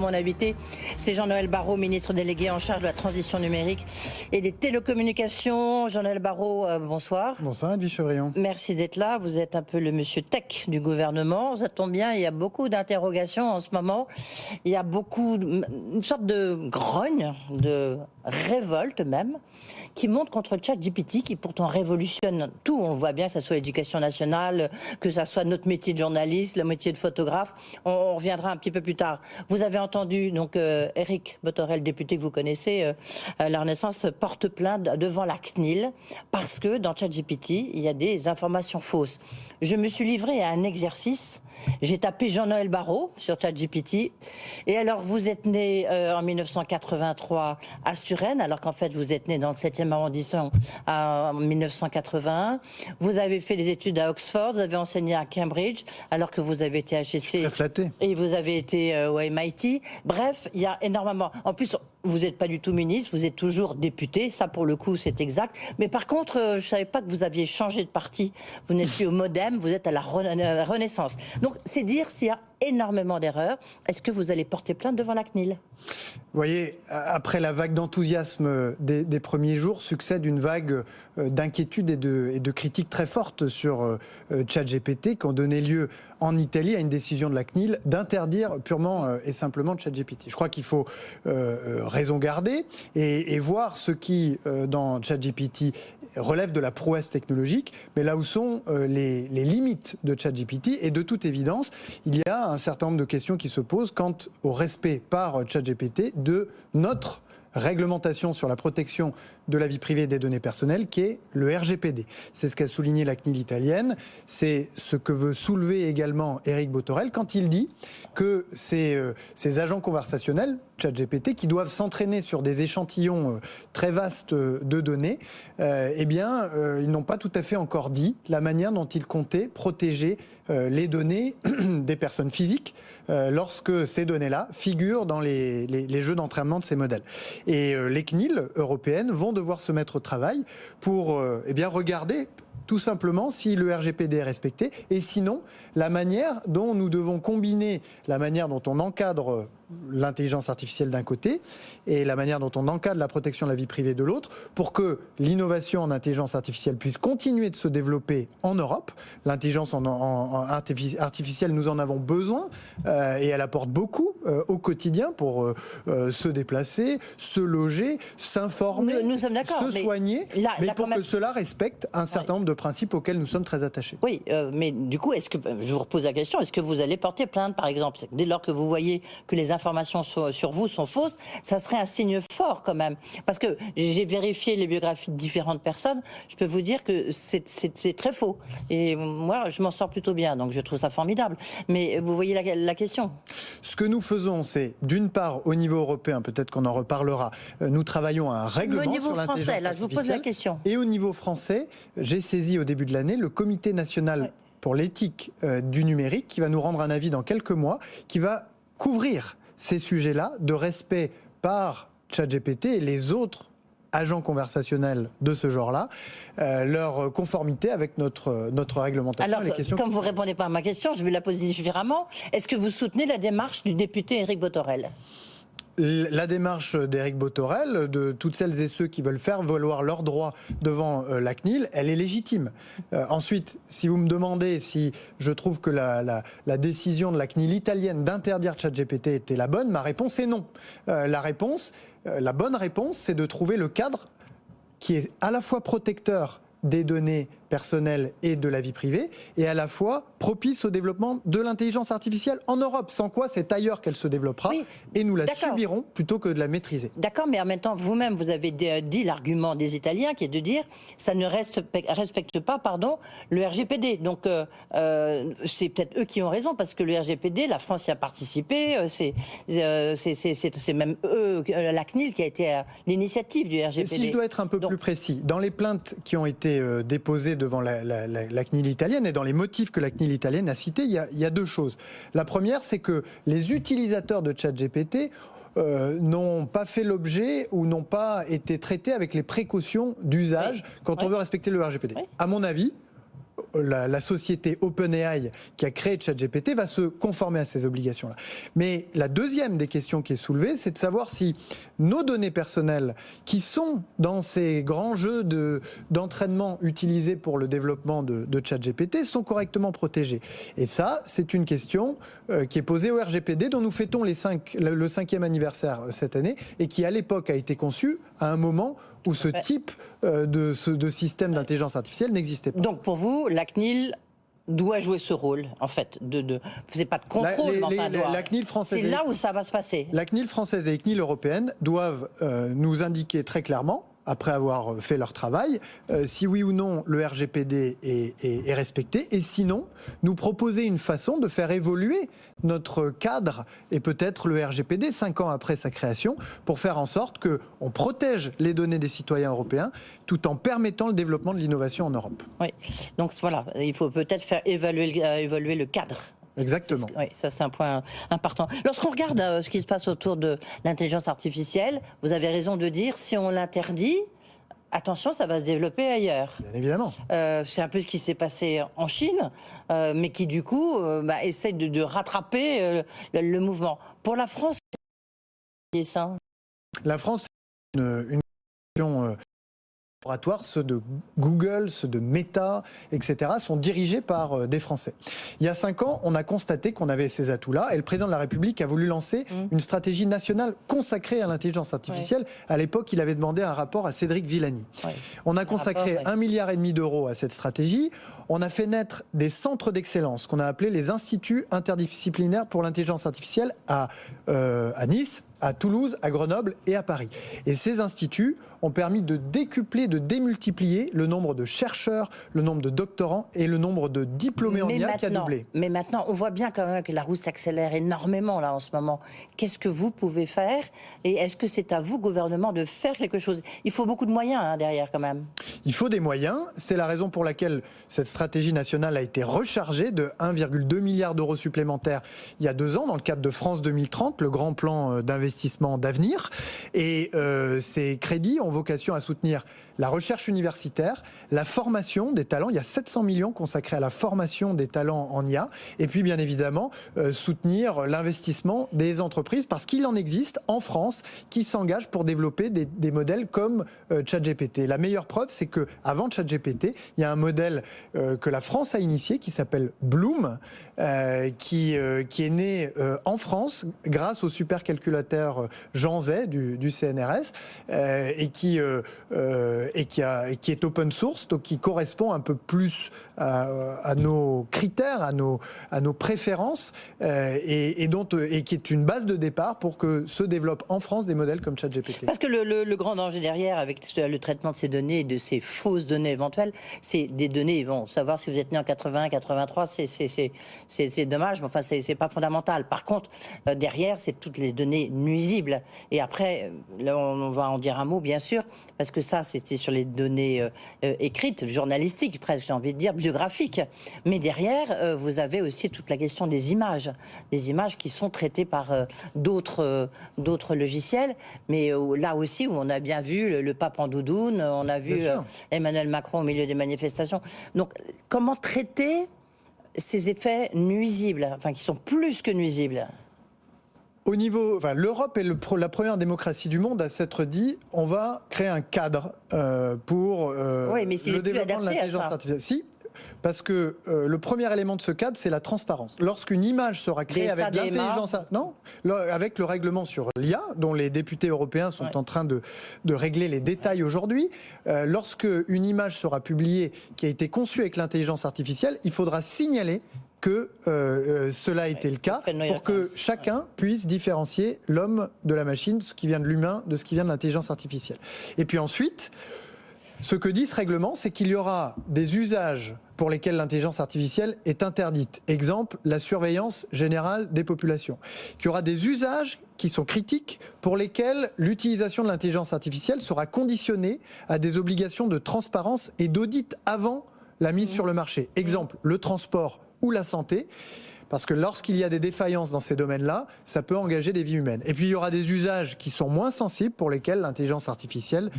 Mon invité, c'est Jean-Noël Barrot, ministre délégué en charge de la transition numérique et des télécommunications. Jean-Noël Barrot, euh, bonsoir. Bonsoir, Edwige Chevrillon. Merci d'être là. Vous êtes un peu le monsieur tech du gouvernement. Ça tombe bien, il y a beaucoup d'interrogations en ce moment. Il y a beaucoup, une sorte de grogne, de révolte même, qui monte contre ChatGPT, qui pourtant révolutionne tout. On voit bien que ce soit l'éducation nationale, que ce soit notre métier de journaliste, le métier de photographe. On, reviendra un petit peu plus tard. Vous avez entendu donc euh, Eric Botorel, député que vous connaissez, euh, euh, la Renaissance porte plainte devant la CNIL parce que dans ChatGPT, il y a des informations fausses. Je me suis livré à un exercice. J'ai tapé Jean-Noël Barrot sur ChatGPT. Et alors, vous êtes né en 1983 à Alors qu'en fait, vous êtes né dans le 7e arrondissement en 1981. Vous avez fait des études à Oxford, vous avez enseigné à Cambridge, alors que vous avez été HEC. Très flatté. Et vous avez été au MIT. Bref, il y a énormément. En plus, vous n'êtes pas du tout ministre, vous êtes toujours député, ça pour le coup c'est exact. Mais par contre, euh, je ne savais pas que vous aviez changé de parti. Vous n'êtes plus au Modem, vous êtes à la Renaissance. Donc c'est dire s'il y a énormément d'erreurs. Est-ce que vous allez porter plainte devant la CNIL? Vous voyez, après la vague d'enthousiasme des, premiers jours, succède une vague euh, d'inquiétude et de, critiques très fortes sur euh, ChatGPT qui ont donné lieu en Italie à une décision de la CNIL d'interdire purement et simplement ChatGPT. Je crois qu'il faut raison garder et, voir ce qui, euh, dans ChatGPT, relève de la prouesse technologique, mais là où sont euh, les, les, limites de ChatGPT. Et de toute évidence, il y a un certain nombre de questions qui se posent quant au respect par ChatGPT de notre réglementation sur la protection de la vie privée des données personnelles, qui est le RGPD. C'est ce qu'a souligné la CNIL italienne. C'est ce que veut soulever également Eric Botorel quand il dit que ces, euh, ces agents conversationnels, ChatGPT, qui doivent s'entraîner sur des échantillons euh, très vastes de données, euh, eh bien, ils n'ont pas tout à fait encore dit la manière dont ils comptaient protéger les données des personnes physiques lorsque ces données-là figurent dans les, les, les jeux d'entraînement de ces modèles. Et les CNIL européennes vont devoir se mettre au travail pour euh, eh bien, regarder tout simplement si le RGPD est respecté et sinon la manière dont nous devons combiner la manière dont on encadre l'intelligence artificielle d'un côté et la manière dont on encadre la protection de la vie privée de l'autre pour que l'innovation en intelligence artificielle puisse continuer de se développer en Europe. L'intelligence en, artificielle, nous en avons besoin euh, et elle apporte beaucoup euh, au quotidien pour euh, se déplacer, se loger, s'informer, se soigner, mais, pour que cela respecte un certain nombre de principes auxquels nous sommes très attachés. Oui, mais du coup, est-ce que je vous repose la question, est-ce que vous allez porter plainte, par exemple, dès lors que vous voyez que les informations sur, vous sont fausses, ça serait un signe fort quand même. Parce que j'ai vérifié les biographies de différentes personnes, je peux vous dire que c'est très faux. Et moi, je m'en sors plutôt bien, donc je trouve ça formidable. Mais vous voyez la, question. Ce que nous faisons, c'est d'une part, au niveau européen, peut-être qu'on en reparlera, euh, nous travaillons à un règlement au niveau français, là, je vous pose la question. Et au niveau français, j'ai saisi au début de l'année le comité national pour l'éthique euh, du numérique qui va nous rendre un avis dans quelques mois, qui va couvrir ces sujets-là de respect par ChatGPT et les autres agents conversationnels de ce genre-là, euh, leur conformité avec notre, notre réglementation. Alors, les questions comme vous ne répondez pas à ma question, je vais la poser différemment. Est-ce que vous soutenez la démarche du député Éric Botorel? La démarche d'Éric Botorel, de toutes celles et ceux qui veulent faire valoir leurs droits devant euh, la CNIL, elle est légitime. Euh, ensuite, si vous me demandez si je trouve que la, décision de la CNIL italienne d'interdire ChatGPT était la bonne, ma réponse est non. Euh, la réponse, la bonne réponse, c'est de trouver le cadre qui est à la fois protecteur des données personnelles et de la vie privée, et à la fois propice au développement de l'intelligence artificielle en Europe, sans quoi c'est ailleurs qu'elle se développera, et nous la subirons plutôt que de la maîtriser. D'accord, mais en même temps, vous-même, vous avez dit l'argument des Italiens, qui est de dire ça ne respecte pas pardon, le RGPD. Donc, euh, euh, c'est peut-être eux qui ont raison, parce que le RGPD, la France y a participé, euh, c'est même eux, la CNIL, qui a été l'initiative du RGPD. si je dois être un peu plus précis, dans les plaintes qui ont été déposées devant la, CNIL italienne et dans les motifs que la CNIL italienne a cités, il y a, deux choses. La première, c'est que les utilisateurs de ChatGPT euh, n'ont pas fait l'objet ou n'ont pas été traités avec les précautions d'usage quand on veut respecter le RGPD. À mon avis, la, société OpenAI qui a créé ChatGPT va se conformer à ces obligations-là. Mais la deuxième des questions qui est soulevée, c'est de savoir si nos données personnelles qui sont dans ces grands jeux d'entraînement utilisés pour le développement de, ChatGPT sont correctement protégées. Et ça, c'est une question euh, qui est posée au RGPD dont nous fêtons cinq, le, cinquième anniversaire euh, cette année et qui à l'époque a été conçu à un moment où ce type euh, de, de système d'intelligence artificielle n'existait pas. Donc pour vous, la CNIL doit jouer ce rôle, en fait. De, de... C'est pas de contrôle, la, doit... la CNIL française. C'est là où ça va se passer. La CNIL française et la CNIL européenne doivent euh, nous indiquer très clairement après avoir fait leur travail, euh, si oui ou non le RGPD est, respecté, et sinon, nous proposer une façon de faire évoluer notre cadre et peut-être le RGPD cinq ans après sa création, pour faire en sorte qu'on protège les données des citoyens européens tout en permettant le développement de l'innovation en Europe. Oui, donc voilà, il faut peut-être faire évaluer, euh, évoluer le cadre. Exactement. Oui, ça c'est un point important. Lorsqu'on regarde euh, ce qui se passe autour de l'intelligence artificielle, vous avez raison de dire, si on l'interdit, attention, ça va se développer ailleurs. Bien évidemment. Euh, c'est un peu ce qui s'est passé en Chine, euh, mais qui du coup bah, essaye de, de rattraper le, le, mouvement. Pour la France, c'est ça La France, c'est une, une question ceux de Google, ceux de Meta, etc., sont dirigés par euh, des Français. Il y a cinq ans, on a constaté qu'on avait ces atouts-là et le président de la République a voulu lancer mmh. une stratégie nationale consacrée à l'intelligence artificielle. Ouais. À l'époque, il avait demandé un rapport à Cédric Villani. Ouais. On a consacré un milliard et demi d'euros à cette stratégie. On a fait naître des centres d'excellence qu'on a appelés les instituts interdisciplinaires pour l'intelligence artificielle à, euh, à Nice, à Toulouse, à Grenoble et à Paris. Et ces instituts ont permis de décupler, de démultiplier le nombre de chercheurs, le nombre de doctorants et le nombre de diplômés en IA qui a doublé. Mais maintenant, on voit bien quand même que la roue s'accélère énormément là en ce moment. Qu'est-ce que vous pouvez faire Et est-ce que c'est à vous, gouvernement, de faire quelque chose? Il faut beaucoup de moyens hein, derrière quand même. Il faut des moyens. C'est la raison pour laquelle cette stratégie nationale a été rechargée de 1,2 milliard d'euros supplémentaires il y a deux ans dans le cadre de France 2030, le grand plan d'investissement d'avenir. Et euh, ces crédits ont vocation à soutenir la recherche universitaire, la formation des talents. Il y a 700 millions consacrés à la formation des talents en IA. Et puis, bien évidemment, euh, soutenir l'investissement des entreprises parce qu'il en existe en France qui s'engagent pour développer des, modèles comme euh, ChatGPT. La meilleure preuve, c'est que avant ChatGPT, il y a un modèle euh, que la France a initié qui s'appelle Bloom, qui, qui est né en France grâce au supercalculateur Jean Zay du, CNRS et qui et qui, a, et qui est open source, donc qui correspond un peu plus à, nos critères, à nos, préférences, euh, et, qui est une base de départ pour que se développent en France des modèles comme ChatGPT. Parce que le, grand danger derrière, avec le traitement de ces données et de ces fausses données éventuelles, c'est des données, bon, savoir si vous êtes né en 81, 83, c'est dommage, mais enfin, c'est pas fondamental. Par contre, euh, derrière, c'est toutes les données nuisibles. Et après, là, on, va en dire un mot, bien sûr, parce que ça, c'était sur les données euh, euh, écrites, journalistiques, presque, j'ai envie de dire, biographiques. Mais derrière, euh, vous avez aussi toute la question des images, des images qui sont traitées par euh, d'autres euh, d'autres logiciels. Mais là aussi, où on a bien vu le, le pape en doudoune, on a vu Emmanuel Macron au milieu des manifestations. Donc, comment traiter ces effets nuisibles, enfin qui sont plus que nuisibles? Au niveau, enfin, l'Europe est le, la première démocratie du monde à s'être dit, on va créer un cadre euh, pour euh, oui, le développement de l'intelligence artificielle. Si, parce que euh, le premier élément de ce cadre, c'est la transparence. Lorsqu'une image sera créée Des avec l'intelligence, non, avec le règlement sur l'IA, dont les députés européens sont ouais. en train de, de, régler les détails aujourd'hui, euh, lorsque une image sera publiée qui a été conçue avec l'intelligence artificielle, il faudra signaler que euh, euh, cela a ouais, été le cas pour que chacun puisse différencier l'homme de la machine, ce qui vient de l'humain, de ce qui vient de l'intelligence artificielle. Et puis ensuite, ce que dit ce règlement, c'est qu'il y aura des usages pour lesquels l'intelligence artificielle est interdite. Exemple, la surveillance générale des populations. Qu'il y aura des usages qui sont critiques pour lesquels l'utilisation de l'intelligence artificielle sera conditionnée à des obligations de transparence et d'audit avant la mise mmh. sur le marché. Exemple, le transport ou la santé parce que lorsqu'il y a des défaillances dans ces domaines-là, ça peut engager des vies humaines. Et puis il y aura des usages qui sont moins sensibles pour lesquels l'intelligence artificielle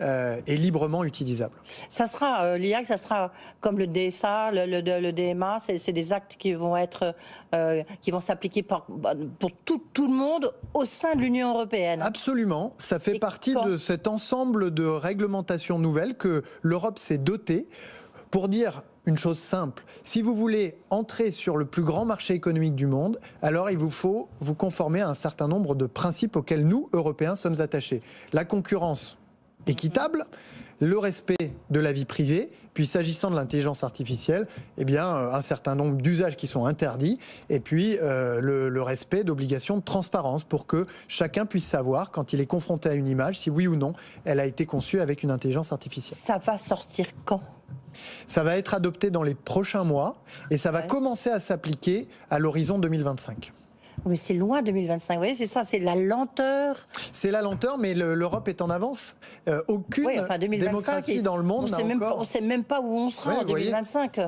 euh, est librement utilisable. Ça sera euh, l'IA, ça sera comme le DSA, le, le, DMA, c'est des actes qui vont être, euh, qui vont s'appliquer pour, tout, le monde au sein de l'Union européenne. Absolument, ça fait partie de cet ensemble de réglementations nouvelles que l'Europe s'est dotée pour dire une chose simple. Si vous voulez entrer sur le plus grand marché économique du monde, alors il vous faut vous conformer à un certain nombre de principes auxquels nous, Européens, sommes attachés. La concurrence équitable, le respect de la vie privée, puis s'agissant de l'intelligence artificielle, eh bien, euh, un certain nombre d'usages qui sont interdits, et puis euh, le, le, respect d'obligations de transparence pour que chacun puisse savoir, quand il est confronté à une image, si oui ou non elle a été conçue avec une intelligence artificielle. Ça va sortir quand? Ça va être adopté dans les prochains mois et ça va commencer à s'appliquer à l'horizon 2025. Mais c'est loin 2025. Vous voyez, c'est ça, c'est la lenteur. C'est la lenteur, mais l'Europe est en avance. Euh, aucune démocratie dans le monde n'a encore... On ne sait même pas où on sera en 2025.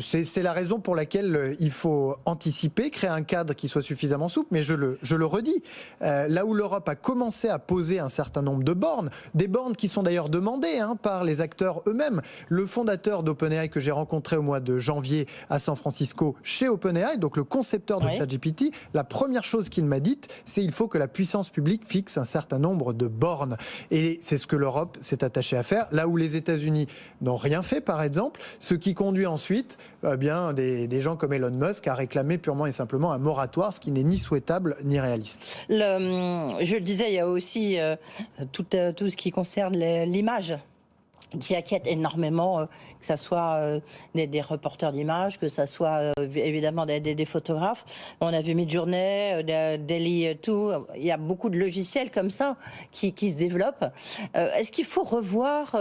C'est la raison pour laquelle euh, il faut anticiper, créer un cadre qui soit suffisamment souple. Mais je le, je le redis, euh, là où l'Europe a commencé à poser un certain nombre de bornes, des bornes qui sont d'ailleurs demandées hein, par les acteurs eux-mêmes. Le fondateur d'OpenAI que j'ai rencontré au mois de janvier à San Francisco chez OpenAI, donc le concepteur de ChatGPT, la première chose qu'il m'a dite, c'est il faut que la puissance publique fixe un certain nombre de bornes. Et c'est ce que l'Europe s'est attachée à faire. Là où les États-Unis n'ont rien fait, par exemple, ce qui conduit ensuite eh bien des, gens comme Elon Musk à réclamer purement et simplement un moratoire, ce qui n'est ni souhaitable ni réaliste. je le disais, il y a aussi euh, euh, tout ce qui concerne l'image qui inquiète énormément, euh, que ce soit euh, des, reporters d'images, que ce soit euh, évidemment des, photographes. On a vu Midjourney, Daily tout. Il y a beaucoup de logiciels comme ça qui, se développent. Est-ce qu'il faut revoir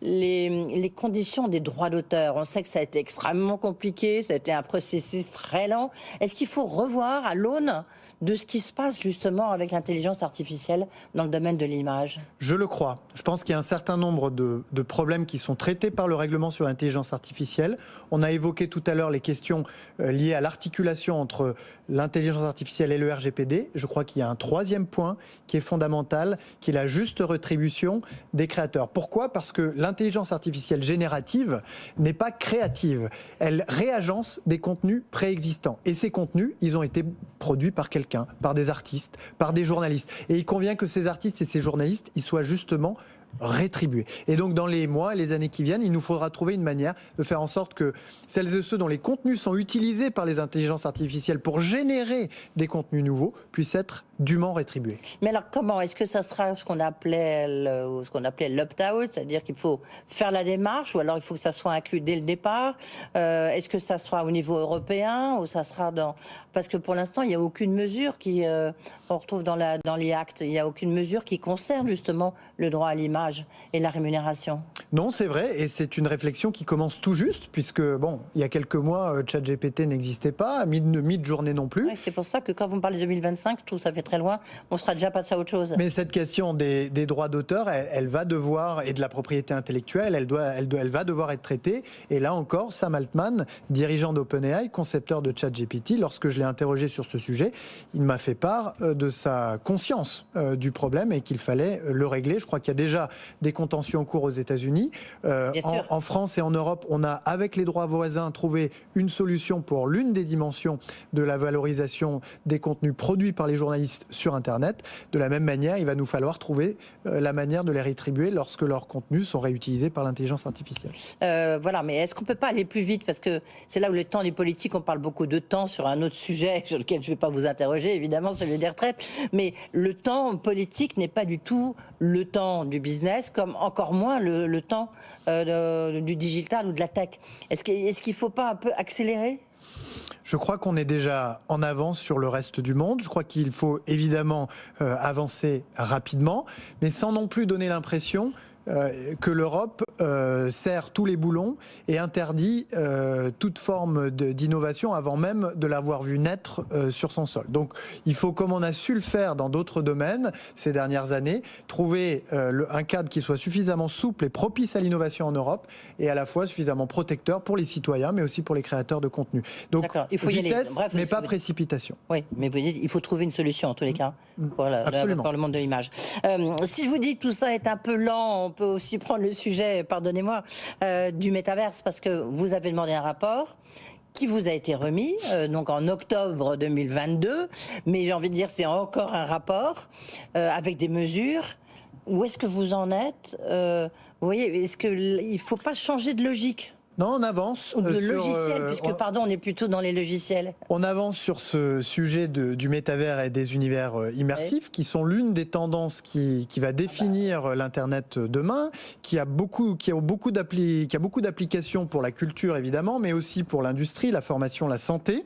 les, les, conditions des droits d'auteur? On sait que ça a été extrêmement compliqué, ça a été un processus très lent. Est-ce qu'il faut revoir à l'aune de ce qui se passe justement avec l'intelligence artificielle dans le domaine de l'image? Je le crois. Je pense qu'il y a un certain nombre de, de problèmes qui sont traités par le règlement sur l'intelligence artificielle. On a évoqué tout à l'heure les questions euh, liées à l'articulation entre l'intelligence artificielle et le RGPD. Je crois qu'il y a un troisième point qui est fondamental, qui est la juste rétribution des créateurs. Pourquoi? Parce que l'intelligence artificielle générative n'est pas créative. Elle réagence des contenus préexistants. Et ces contenus, ils ont été produits par quelqu'un, par des artistes, par des journalistes. Et il convient que ces artistes et ces journalistes, ils soient justement rétribuer. Et donc dans les mois et les années qui viennent, il nous faudra trouver une manière de faire en sorte que celles et ceux dont les contenus sont utilisés par les intelligences artificielles pour générer des contenus nouveaux puissent être dûment rétribués. Mais alors comment Est-ce que ça sera ce qu'on appelait le, ce qu'on appelait l'opt-out, c'est-à-dire qu'il faut faire la démarche, ou alors il faut que ça soit inclus dès le départ? Euh, Est-ce que ça sera au niveau européen ou ça sera dans Parce que pour l'instant, il n'y a aucune mesure qui euh, on retrouve dans la dans les actes. Il n'y a aucune mesure qui concerne justement le droit à l'image et la rémunération. Non, c'est vrai, et c'est une réflexion qui commence tout juste, puisque bon, il y a quelques mois, euh, ChatGPT n'existait pas, mid-journée non plus. c'est pour ça que quand vous me parlez de 2025, je trouve ça fait très loin. On sera déjà passé à autre chose. Mais cette question des, droits d'auteur, elle, va devoir et de la propriété intellectuelle, elle doit, elle, elle va devoir être traitée. Et là encore, Sam Altman, dirigeant d'OpenAI, concepteur de ChatGPT, lorsque je l'ai interrogé sur ce sujet, il m'a fait part euh, de sa conscience euh, du problème et qu'il fallait le régler. Je crois qu'il y a déjà des contentions en cours aux États-Unis. Euh, en, France et en Europe, on a, avec les droits voisins, trouvé une solution pour l'une des dimensions de la valorisation des contenus produits par les journalistes sur Internet. De la même manière, il va nous falloir trouver euh, la manière de les rétribuer lorsque leurs contenus sont réutilisés par l'intelligence artificielle. Euh, voilà, mais est-ce qu'on peut pas aller plus vite? Parce que c'est là où le temps des politiques, on parle beaucoup de temps sur un autre sujet sur lequel je ne vais pas vous interroger, évidemment, celui des retraites. Mais le temps politique n'est pas du tout le temps du business, comme encore moins le, temps euh, du digital ou de la tech. Est-ce qu'il ne faut pas un peu accélérer? Je crois qu'on est déjà en avance sur le reste du monde. Je crois qu'il faut évidemment euh, avancer rapidement, mais sans non plus donner l'impression que l'Europe serre tous les boulons et interdit toute forme d'innovation avant même de l'avoir vu naître sur son sol. Donc il faut, comme on a su le faire dans d'autres domaines ces dernières années, trouver un cadre qui soit suffisamment souple et propice à l'innovation en Europe et à la fois suffisamment protecteur pour les citoyens mais aussi pour les créateurs de contenu. Donc il faut vitesse, y aller. mais pas précipitation. Oui, mais vous dites, il faut trouver une solution en tous les cas mm. pour, le monde de l'image. Euh, si je vous dis que tout ça est un peu lent, peut aussi prendre le sujet, pardonnez-moi, euh, du métaverse parce que vous avez demandé un rapport qui vous a été remis, euh, donc en octobre 2022, mais j'ai envie de dire c'est encore un rapport avec des mesures. Où est-ce que vous en êtes Vous voyez, est-ce qu'il ne faut pas changer de logique? Non, on avance. Ou de euh, logiciels, euh, puisque, pardon, on est plutôt dans les logiciels. On avance sur ce sujet de, du métavers et des univers euh, immersifs, qui sont l'une des tendances qui, qui va définir ah bah. l'Internet demain, qui a beaucoup, qui a beaucoup qui a beaucoup d'applications pour la culture, évidemment, mais aussi pour l'industrie, la formation, la santé.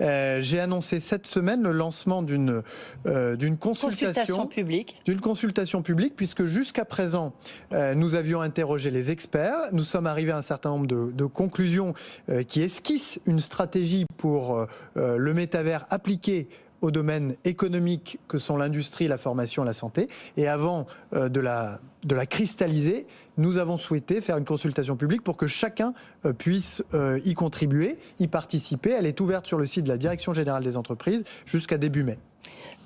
J'ai annoncé cette semaine le lancement d'une d'une consultation, consultation publique. D'une consultation publique, puisque jusqu'à présent, nous avions interrogé les experts. Nous sommes arrivés à un certain nombre de de, conclusion euh, qui esquisse une stratégie pour euh, euh, le métavers appliqué aux domaines économiques que sont l'industrie, la formation, la santé. Et avant de, la, de la cristalliser, nous avons souhaité faire une consultation publique pour que chacun puisse y contribuer, y participer. Elle est ouverte sur le site de la Direction générale des entreprises jusqu'à début mai.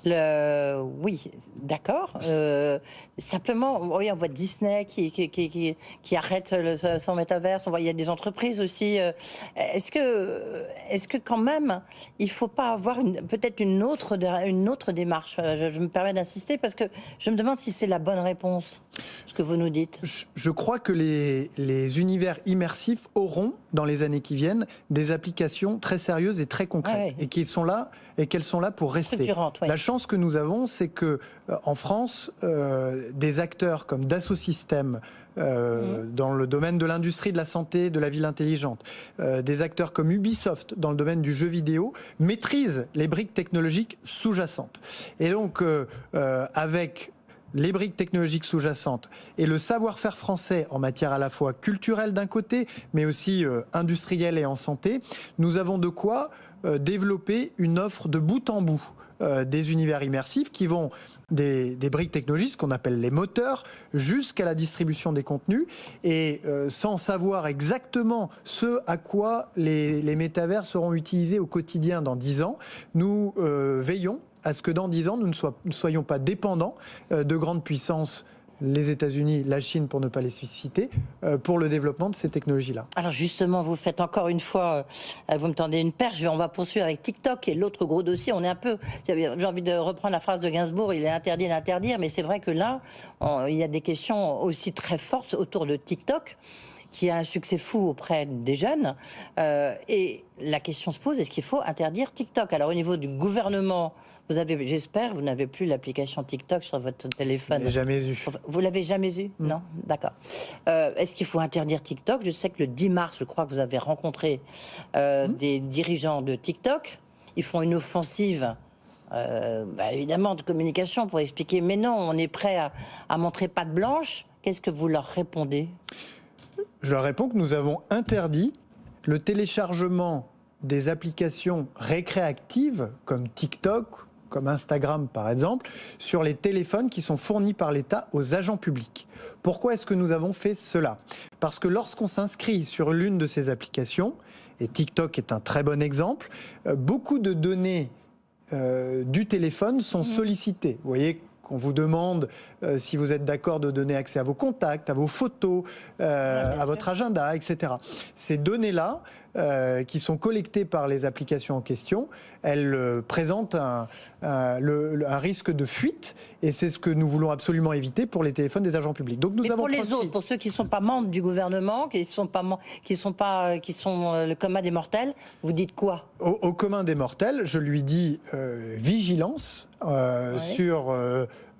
Le... Oui, d'accord. Euh, simplement, oui, on voit Disney qui, qui, qui, qui arrête le, son métaverse. On voit il y a des entreprises aussi. Euh, est-ce que, est-ce que quand même, il ne faut pas avoir peut-être une autre, une autre démarche? Je, je me permets d'insister parce que je me demande si c'est la bonne réponse, ce que vous nous dites. Je, je crois que les, les univers immersifs auront, dans les années qui viennent, des applications très sérieuses et très concrètes et qui sont là et qu'elles sont là pour rester. La chance que nous avons, c'est que euh, en France, euh, des acteurs comme Dassault Systèmes, euh, mmh. dans le domaine de l'industrie de la santé, de la ville intelligente, des acteurs comme Ubisoft dans le domaine du jeu vidéo maîtrisent les briques technologiques sous-jacentes. Et donc, avec les briques technologiques sous-jacentes et le savoir-faire français en matière à la fois culturelle d'un côté, mais aussi industrielle et en santé, nous avons de quoi développer une offre de bout en bout euh, des univers immersifs qui vont des, briques technologiques, ce qu'on appelle les moteurs, jusqu'à la distribution des contenus, et euh, sans savoir exactement ce à quoi les, métavers seront utilisés au quotidien dans 10 ans, nous veillons à ce que dans 10 ans, nous ne soyons pas dépendants de grandes puissances les États-Unis, la Chine, pour ne pas les citer, euh, pour le développement de ces technologies-là. Alors justement, vous faites encore une fois, euh, vous me tendez une perche, on va poursuivre avec TikTok et l'autre gros dossier. On est un peu, j'ai envie de reprendre la phrase de Gainsbourg, il est interdit d'interdire, mais c'est vrai que là, il y a des questions aussi très fortes autour de TikTok qui a un succès fou auprès des jeunes. Euh, et la question se pose, est-ce qu'il faut interdire TikTok? Alors au niveau du gouvernement, vous avez, j'espère, vous n'avez plus l'application TikTok sur votre téléphone. Je jamais eu. Vous l'avez jamais eu? Non D'accord. Euh, est-ce qu'il faut interdire TikTok? Je sais que le 10 mars, je crois que vous avez rencontré euh, mm. des dirigeants de TikTok. Ils font une offensive. Bah, évidemment de communication pour expliquer mais non on est prêt à, à montrer patte blanche qu'est-ce que vous leur répondez? Je leur réponds que nous avons interdit le téléchargement des applications récréatives comme TikTok, comme Instagram par exemple, sur les téléphones qui sont fournis par l'État aux agents publics. Pourquoi est-ce que nous avons fait cela? Parce que lorsqu'on s'inscrit sur l'une de ces applications, et TikTok est un très bon exemple, euh, beaucoup de données euh, du téléphone sont mmh. sollicitées. Vous voyez on vous demande euh, si vous êtes d'accord de donner accès à vos contacts, à vos photos, euh, à votre agenda, etc. Ces données-là, euh, qui sont collectées par les applications en question, elles présentent un, risque de fuite et c'est ce que nous voulons absolument éviter pour les téléphones des agents publics. Donc nous avons pour les autres, pour ceux qui ne sont pas membres du gouvernement, qui sont pas qui sont pas qui sont le commun des mortels, vous dites quoi? Au, commun des mortels, je lui dis vigilance sur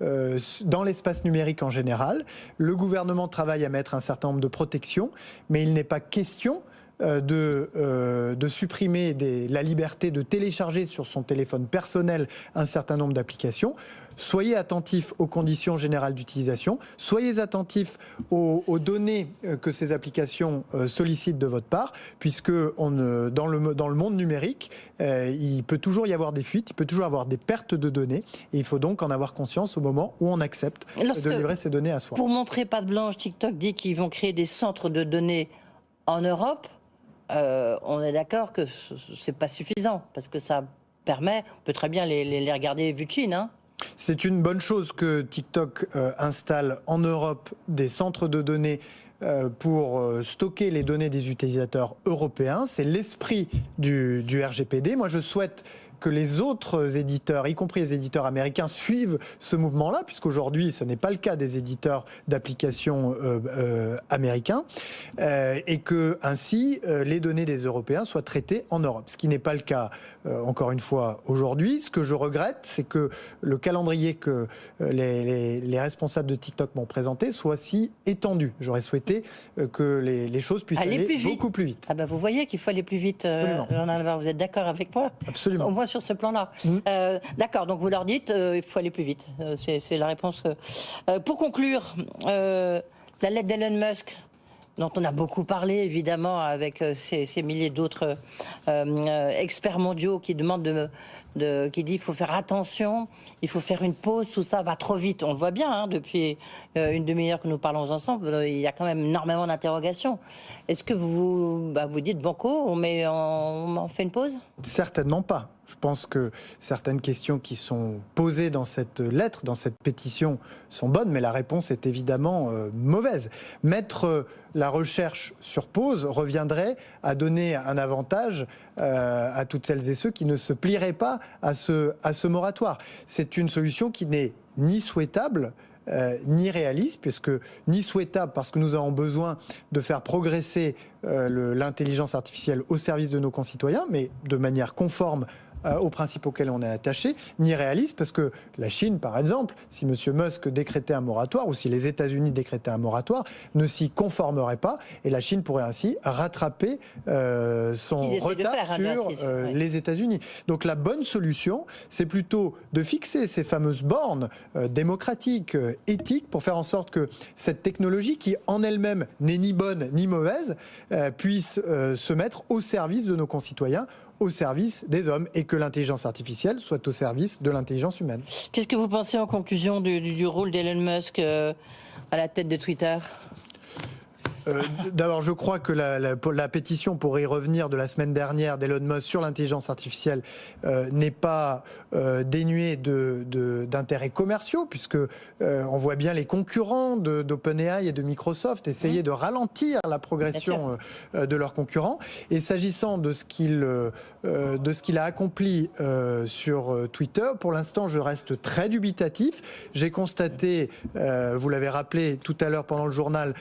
euh, dans l'espace numérique en général. Le gouvernement travaille à mettre un certain nombre de protections, mais il n'est pas question de, de supprimer des, la liberté de télécharger sur son téléphone personnel un certain nombre d'applications. Soyez attentifs aux conditions générales d'utilisation, soyez attentifs aux, données euh, que ces applications euh, sollicitent de votre part, puisque on, dans, le, dans le monde numérique, euh, il peut toujours y avoir des fuites, il peut toujours y avoir des pertes de données, et il faut donc en avoir conscience au moment où on accepte de livrer ces données à soi. Pour montrer pas de blanche, TikTok dit qu'ils vont créer des centres de données en Europe. On est d'accord que c'est pas suffisant, parce que ça permet, on peut très bien les, les, regarder vu de Chine, hein c'est une bonne chose que TikTok euh, installe en Europe des centres de données euh, pour euh, stocker les données des utilisateurs européens. C'est l'esprit du, du, RGPD. Moi, je souhaite que les autres éditeurs, y compris les éditeurs américains, suivent ce mouvement-là, puisqu'aujourd'hui, ce n'est pas le cas des éditeurs d'applications euh, euh, américains, euh, et que ainsi les données des Européens soient traitées en Europe. Ce qui n'est pas le cas, encore une fois, aujourd'hui. Ce que je regrette, c'est que le calendrier que les, les, responsables de TikTok m'ont présenté soit si étendu. J'aurais souhaité que les, choses puissent aller, beaucoup plus vite. Ah ben vous voyez qu'il faut aller plus vite, Absolument. Vous êtes d'accord avec moi? Absolument sur ce plan-là. Mmh. Euh, d'accord, donc vous leur dites, euh, il faut aller plus vite. Euh, c'est la réponse. pour conclure, la lettre d'Elon Musk, dont on a beaucoup parlé, évidemment, avec ces, ces milliers d'autres experts mondiaux qui demandent de, qui dit il faut faire attention, il faut faire une pause, tout ça va trop vite. On le voit bien hein, depuis euh, une demi-heure que nous parlons ensemble, euh, il y a quand même énormément d'interrogations. Est-ce que vous bah, vous dites banco, on, on, fait une pause? Certainement pas. Je pense que certaines questions qui sont posées dans cette lettre, dans cette pétition, sont bonnes, mais la réponse est évidemment euh, mauvaise. Mettre la recherche sur pause reviendrait à donner un avantage à toutes celles et ceux qui ne se plieraient pas à ce, à ce moratoire. C'est une solution qui n'est ni souhaitable, euh, ni réaliste, puisque ni souhaitable parce que nous avons besoin de faire progresser euh, l'intelligence artificielle au service de nos concitoyens, mais de manière conforme euh, aux principes auxquels on est attaché, ni réaliste, parce que la Chine, par exemple, si M. Musk décrétait un moratoire, ou si les États-Unis décrétaient un moratoire, ne s'y conformerait pas, et la Chine pourrait ainsi rattraper euh, son retard hein, sur euh, les États-Unis. Donc la bonne solution, c'est plutôt de fixer ces fameuses bornes démocratiques, éthiques, pour faire en sorte que cette technologie, qui en elle-même n'est ni bonne ni mauvaise, puisse se mettre au service de nos concitoyens au service des hommes et que l'intelligence artificielle soit au service de l'intelligence humaine. Qu'est-ce que vous pensez en conclusion du, rôle d'Elon Musk euh, à la tête de Twitter? Euh, d'abord, je crois que la, la, la, pétition pour y revenir de la semaine dernière d'Elon Musk sur l'intelligence artificielle euh, n'est pas euh, dénuée d'intérêts de, commerciaux, puisque on voit bien les concurrents d'OpenAI et de Microsoft essayer mmh. de ralentir la progression de leurs concurrents. Et s'agissant de ce qu'il de ce qu'il a accompli sur Twitter, pour l'instant, je reste très dubitatif. J'ai constaté, vous l'avez rappelé tout à l'heure pendant le journal,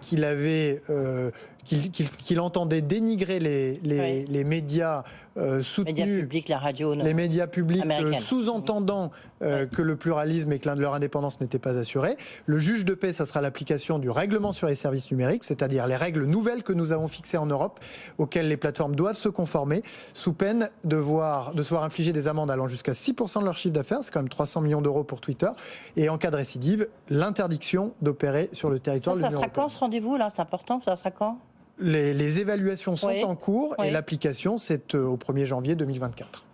qu'il avait euh, qu'il entendait dénigrer les, les, médias euh, soutenus, médias publics, la radio, les médias publics, euh, sous-entendant que le pluralisme et que leur indépendance n'était pas assurée. Le juge de paix, ça sera l'application du règlement sur les services numériques, c'est-à-dire les règles nouvelles que nous avons fixées en Europe, auxquelles les plateformes doivent se conformer, sous peine de, voir, de se voir infliger des amendes allant jusqu'à 6% de leur chiffre d'affaires, c'est quand même 300 millions d'euros pour Twitter, et en cas de récidive, l'interdiction d'opérer sur le territoire de l'Union européenne. Ça sera quand ce rendez-vous là? C'est important, ça sera quand? Les, évaluations sont en cours et l'application, c'est euh, au 1er janvier 2024.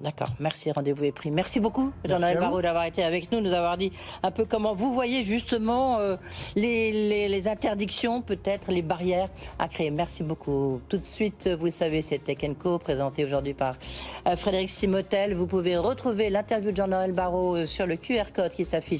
D'accord, merci, rendez-vous est pris. Merci beaucoup, Jean-Noël Barraud, d'avoir été avec nous, nous avoir dit un peu comment vous voyez justement euh, les, interdictions, peut-être les barrières à créer. Merci beaucoup. Tout de suite, vous le savez, c'est Tech Co, présenté aujourd'hui par euh, Frédéric Simotel. Vous pouvez retrouver l'interview de Jean-Noël Barraud sur le QR code qui s'affiche